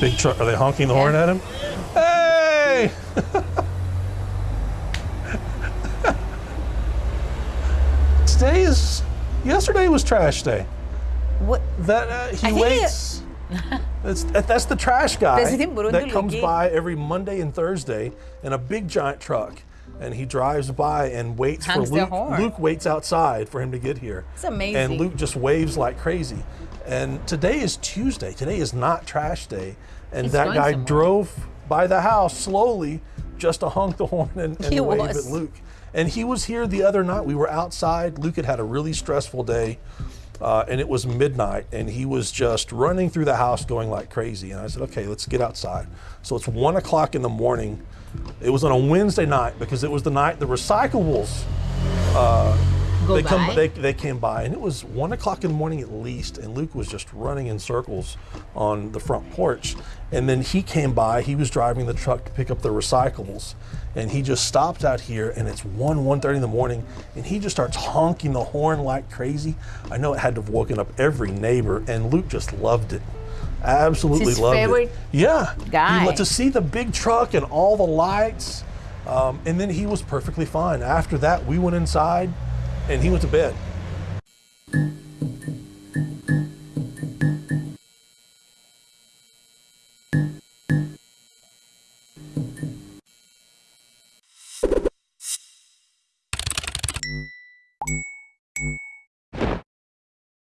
Big truck. Are they honking the horn at him? Hey! Today is. Yesterday was trash day. What? That uh, he he- waits. That's, that's the trash guy that comes by every Monday and Thursday in a big giant truck, and he drives by and waits for Luke. Luke waits outside for him to get here. It's amazing. And Luke just waves like crazy. And today is Tuesday. Today is not trash day, and He's that guy somewhere. drove by the house slowly just to honk the horn and, and wave was. at Luke. And he was here the other night. We were outside. Luke had had a really stressful day, uh, and it was midnight, and he was just running through the house going like crazy. And I said, okay, let's get outside. So it's one o'clock in the morning. It was on a Wednesday night because it was the night the recyclables uh, Go they by. come they, they came by. And it was one o'clock in the morning at least and luke was just running in circles on the front porch. And then he came by he was driving the truck to pick up the recyclables. And he just stopped out here and it's 1 1.30 in the morning and he just starts honking the horn like crazy. I know it had to have woken up every neighbor and luke just loved it absolutely loved favorite it yeah. Guy. To see the big truck and all the lights um, and then he was perfectly fine. After that we went inside and he went to bed